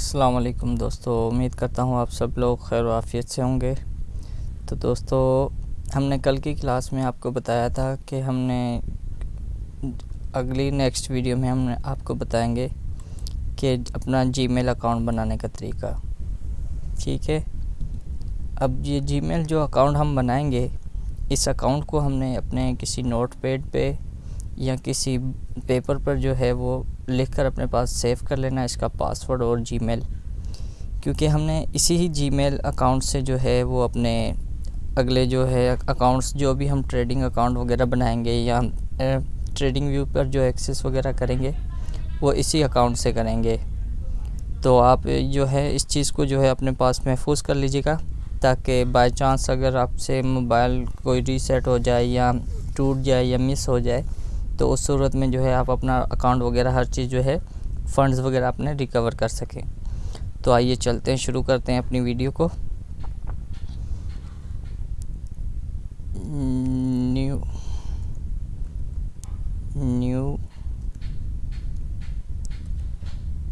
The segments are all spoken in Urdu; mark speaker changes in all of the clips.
Speaker 1: السلام علیکم دوستو، امید کرتا ہوں آپ سب لوگ خیر و عافیت سے ہوں گے۔ تو دوستو، ہم نے کل کی کلاس میں آپ کو بتایا تھا کہ ہم نے اگلی نیکسٹ ویڈیو میں ہم نے آپ کو بتائیں گے کہ اپنا جی میل اکاؤنٹ بنانے کا طریقہ۔ ٹھیک ہے؟ اب یہ جی میل جو اکاؤنٹ ہم بنائیں گے، اس اکاؤنٹ کو ہم نے اپنے کسی نوٹ پیڈ پہ یا کسی پیپر پر جو ہے وہ لکھ کر اپنے پاس سیو کر لینا، اس کا پاسورڈ اور جی میل۔ کیونکہ ہم نے اسی ہی جی میل اکاؤنٹ سے جو ہے وہ اپنے اگلے جو ہے اکاؤنٹس، جو بھی ہم ٹریڈنگ اکاؤنٹ وغیرہ بنائیں گے یا ٹریڈنگ ویو پر جو ایکسیس وغیرہ کریں گے، وہ اسی اکاؤنٹ سے کریں گے۔ تو آپ جو ہے اس چیز کو جو ہے اپنے پاس محفوظ کر لیجیے گا، تاکہ بائی چانس اگر آپ سے موبائل کوئی ریسیٹ ہو جائے یا ٹوٹ جائے یا مس ہو جائے تو اس صورت میں جو ہے آپ اپنا اکاؤنٹ وغیرہ ہر چیز جو ہے فنڈز وغیرہ اپنے ریکور کر سکیں۔ تو آئیے چلتے ہیں، شروع کرتے ہیں اپنی ویڈیو کو۔ New new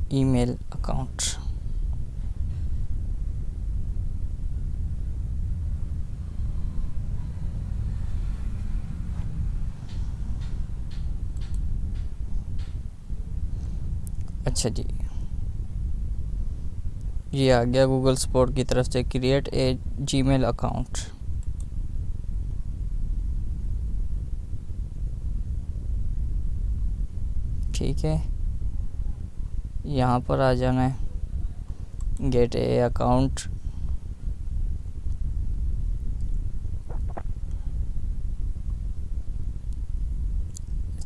Speaker 1: email account اچھا جی۔ یہ آ گیا گوگل سپورٹ کی طرف سے create a G mile account ٹھیک ہے۔ یہاں پر آ جانا ہے۔ گیٹ اے اکاؤنٹ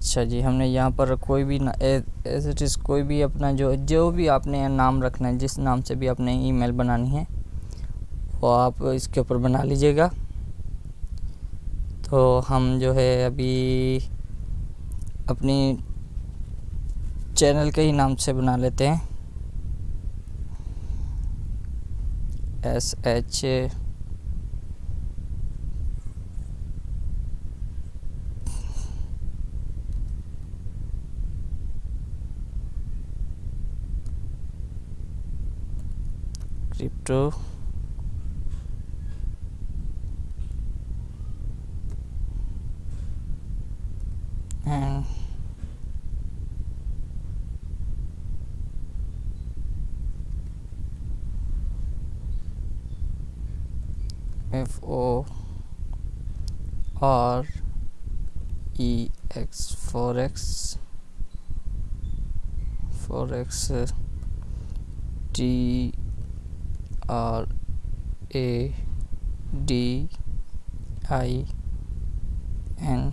Speaker 1: اچھا جی ہم نے یہاں پر کوئی بھی ایز اٹ از کوئی بھی اپنا جو جو بھی آپ نے نام رکھنا ہے، جس نام سے بھی آپ نے ای میل بنانی ہے، وہ آپ اس کے اوپر بنا لیجیے گا۔ تو ہم جو ہے ابھی اپنی چینل کے ہی نام سے بنا لیتے ہیں۔ S H crypto and F O R E X forex forex T R A D I N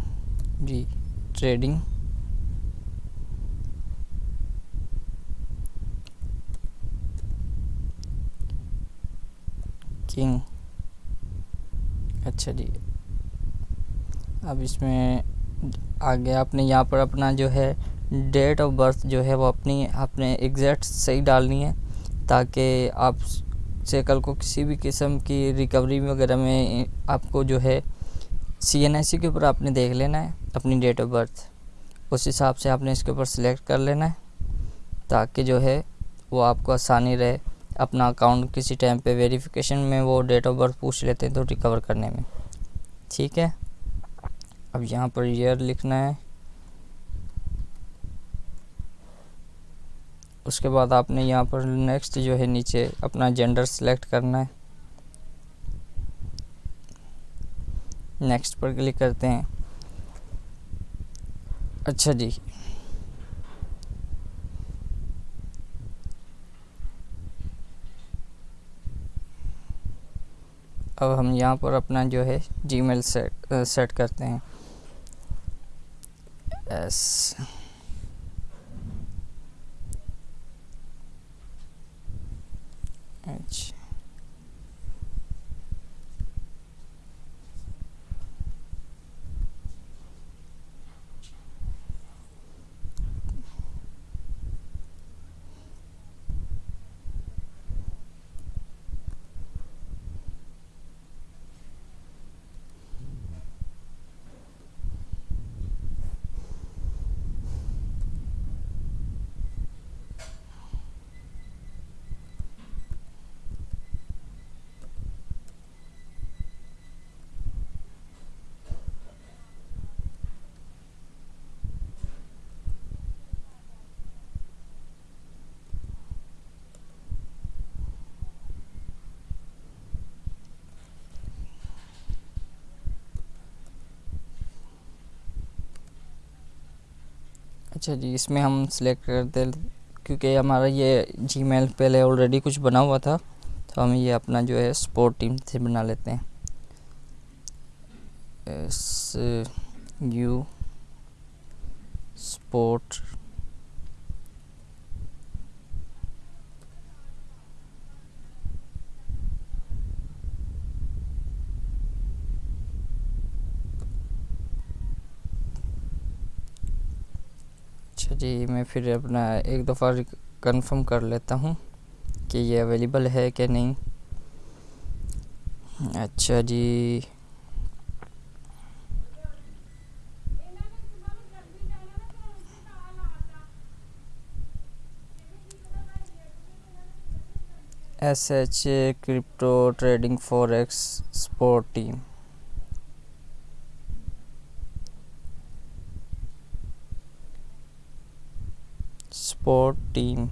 Speaker 1: G trading king اچھا جی۔ اب اس میں آگے آپ نے یہاں پر اپنا جو ہے ڈیٹ آف برتھ جو ہے وہ اپنی آپ نے ایگزیکٹ صحیح ڈالنی ہے تاکہ آپ سے کل کو کسی بھی قسم کی ریکوری وغیرہ میں آپ کو جو ہے سی این ایس سی کے اوپر آپ نے دیکھ لینا ہے، اپنی ڈیٹ آف برتھ اس حساب سے آپ نے اس کے اوپر سلیکٹ کر لینا ہے تاکہ جو ہے وہ آپ کو آسانی رہے۔ اپنا اکاؤنٹ کسی ٹائم پہ ویریفیکیشن میں وہ ڈیٹ آف برتھ پوچھ لیتے ہیں تو ریکور کرنے میں۔ ٹھیک ہے؟ اب یہاں پر ایئر لکھنا ہے۔ اس کے بعد آپ نے یہاں پر نیکسٹ جو ہے نیچے اپنا جینڈر سلیکٹ کرنا ہے۔ نیکسٹ پر کلک کرتے ہیں۔ اچھا جی۔ اب ہم یہاں پر اپنا جو ہے جی میل سیٹ کرتے ہیں۔ ایس اچھا جی اس میں ہم سلیکٹ کرتے کیونکہ ہمارا یہ جی میل پہلے آلریڈی کچھ بنا ہوا تھا، تو ہم یہ اپنا جو ہے سپورٹ ٹیم سے بنا لیتے ہیں۔ ایس یو سپورٹ اچھا جی میں پھر اپنا ایک دفعہ کنفرم کر لیتا ہوں کہ یہ اویلیبل ہے کہ نہیں۔ اچھا جی۔ S H crypto trading forex support team support team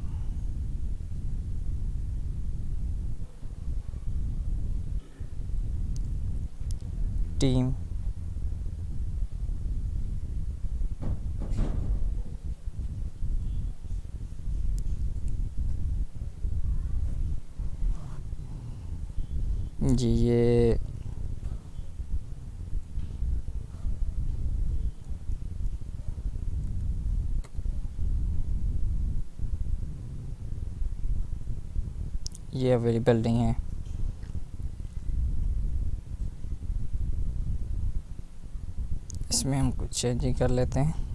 Speaker 1: team جی یہ یہ اویلیبل نہیں ہے۔ اس میں ہم کچھ چینجنگ کر لیتے ہیں۔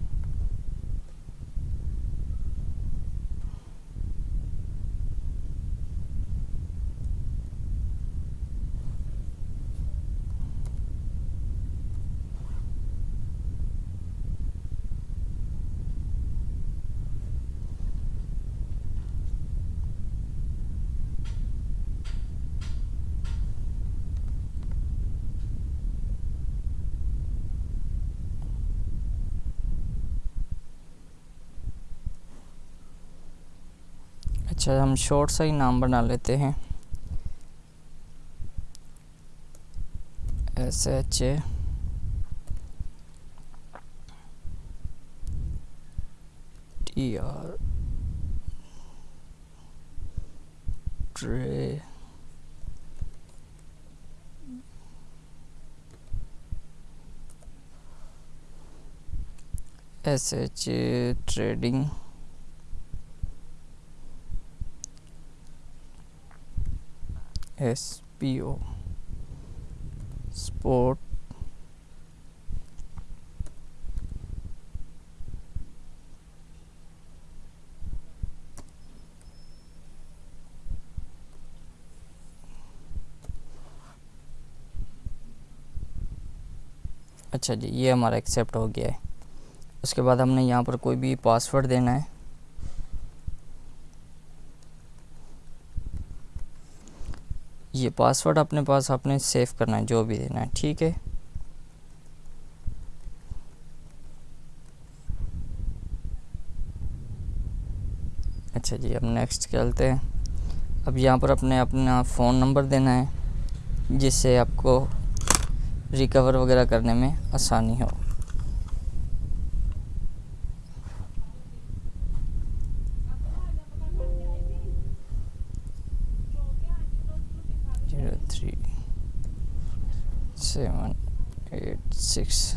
Speaker 1: اچھا ہم شارٹ سا ہی نام بنا لیتے ہیں۔ S H A T R tray S H A trading S P O support اچھا جی یہ ہمارا ایکسیپٹ ہو گیا ہے۔ اس کے بعد ہم نے یہاں پر کوئی بھی پاسورڈ دینا ہے۔ یہ پاسورڈ اپنے پاس آپ نے سیو کرنا ہے، جو بھی دینا ہے، ٹھیک ہے؟ اچھا جی اب نیکسٹ چلتے ہیں۔ اب یہاں پر اپنے اپنا فون نمبر دینا ہے، جس سے آپ کو ریکور وغیرہ کرنے میں آسانی ہو۔ تھری سیون ایٹ سکس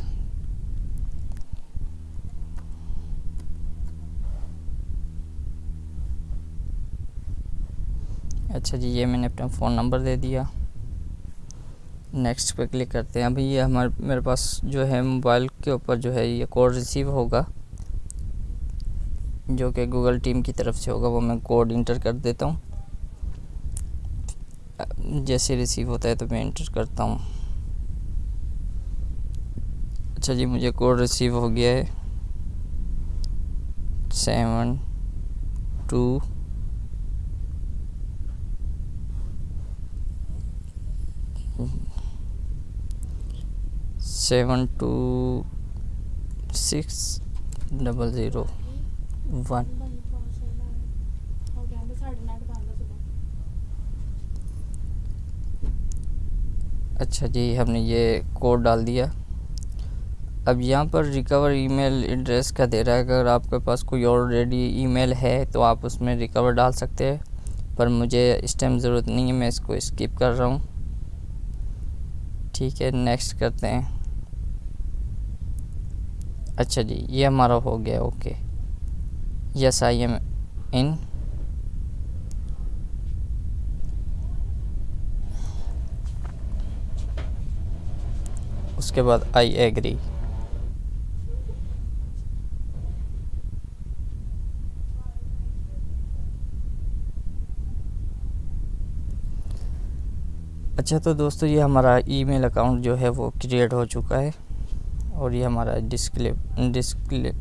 Speaker 1: اچھا جی یہ میں نے اپنا فون نمبر دے دیا۔ نیکسٹ پہ کلک کرتے ہیں۔ ابھی یہ ہمارے میرے پاس جو ہے موبائل کے اوپر جو ہے یہ کوڈ ریسیو ہوگا۔ جو کہ گوگل ٹیم کی طرف سے ہوگا، وہ میں کوڈ انٹر کر دیتا ہوں۔ جیسے ریسیو ہوتا ہے تو میں انٹر کرتا ہوں۔ اچھا جی مجھے کوڈ ریسیو ہو گیا ہے۔ Seven two seven two six double zero one اچھا جی ہم نے یہ کوڈ ڈال دیا۔ اب یہاں پر ریکور ای میل ایڈریس کا دے رہا ہے۔ اگر آپ کے پاس کوئی آلریڈی ای میل ہے تو آپ اس میں ریکور ڈال سکتے ہیں، پر مجھے اس ٹائم ضرورت نہیں ہے، میں اس کو اسکپ کر رہا ہوں۔ ٹھیک ہے نیکسٹ کرتے ہیں۔ اچھا جی یہ ہمارا ہو گیا اوکے یس آئی ایم ان اس کے بعد آئی ایگری اچھا تو دوستو، یہ ہمارا ای میل اکاؤنٹ جو ہے وہ کریٹ ہو چکا ہے اور یہ ہمارا ڈسپلے ڈسپلے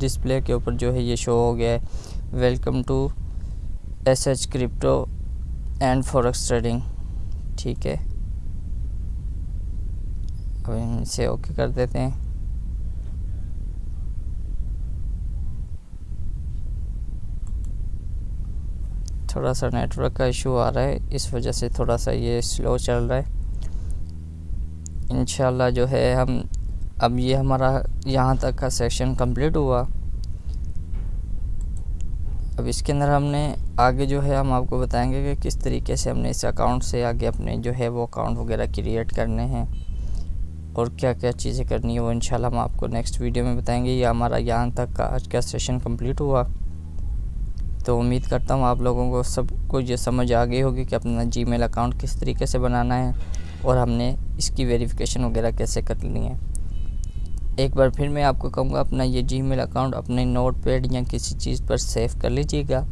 Speaker 1: ڈسپلے کے اوپر جو ہے یہ شو ہو گیا ہے. Welcome to S H crypto and forex trading ٹھیک ہے؟ اب ہم اسے اوکے کر دیتے ہیں۔ تھوڑا سا نیٹ ورک کا ایشو آ رہا ہے، اس وجہ سے تھوڑا سا یہ سلو چل رہا ہے۔ انشاءاللہ جو ہے، ہم اب یہ ہمارا یہاں تک کا سیکشن کمپلیٹ ہوا۔ اب اس کے اندر ہم نے آگے جو ہے، ہم آپ کو بتائیں گے کہ کس طریقے سے ہم نے اس اکاؤنٹ سے آگے اپنے جو ہے وہ اکاؤنٹ وغیرہ کریٹ کرنے ہیں۔ اور کیا کیا چیزیں کرنی ہے وہ انشاءاللہ ہم آپ کو نیکسٹ ویڈیو میں بتائیں گے، یہ ہمارا یہاں تک کا آج کا سیشن کمپلیٹ ہوا۔ تو امید کرتا ہوں آپ لوگوں کو سب کو یہ سمجھ آ گئی ہوگی کہ اپنا جی میل اکاؤنٹ کس طریقے سے بنانا ہے اور ہم نے اس کی ویریفیکیشن وغیرہ کیسے کرنی ہے ایک بار پھر میں آپ کو کہوں گا، اپنا یہ جی میل اکاؤنٹ اپنے نوٹ پیڈ یا کسی چیز پر سیو کر لیجیے گا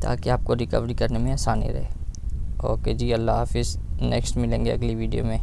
Speaker 1: تاکہ آپ کو ریکوری کرنے میں آسانی رہے۔ اوکے جی اللہ حافظ نیکسٹ ملیں گے اگلی ویڈیو میں۔